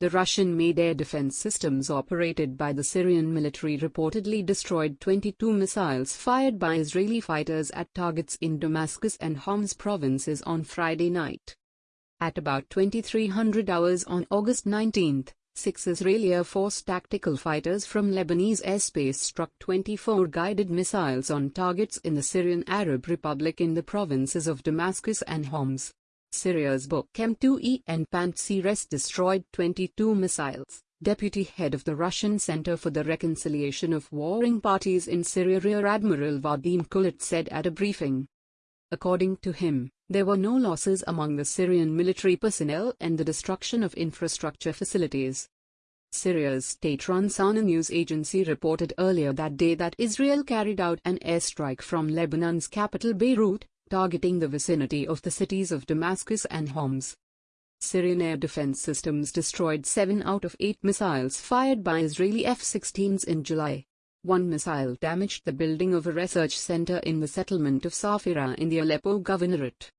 The Russian-made air defense systems operated by the Syrian military reportedly destroyed 22 missiles fired by Israeli fighters at targets in Damascus and Homs provinces on Friday night. At about 2300 hours on August 19, Six Israeli Air Force tactical fighters from Lebanese airspace struck 24 guided missiles on targets in the Syrian Arab Republic in the provinces of Damascus and Homs. Syria's Buk M2E and Pantsir destroyed 22 missiles. Deputy head of the Russian Center for the Reconciliation of Warring Parties in Syria Rear Admiral Vadim Kulit said at a briefing. According to him, there were no losses among the Syrian military personnel and the destruction of infrastructure facilities. Syria's state-run Sana news agency reported earlier that day that Israel carried out an airstrike from Lebanon's capital Beirut, targeting the vicinity of the cities of Damascus and Homs. Syrian air defense systems destroyed seven out of eight missiles fired by Israeli F-16s in July. One missile damaged the building of a research center in the settlement of Safira in the Aleppo governorate.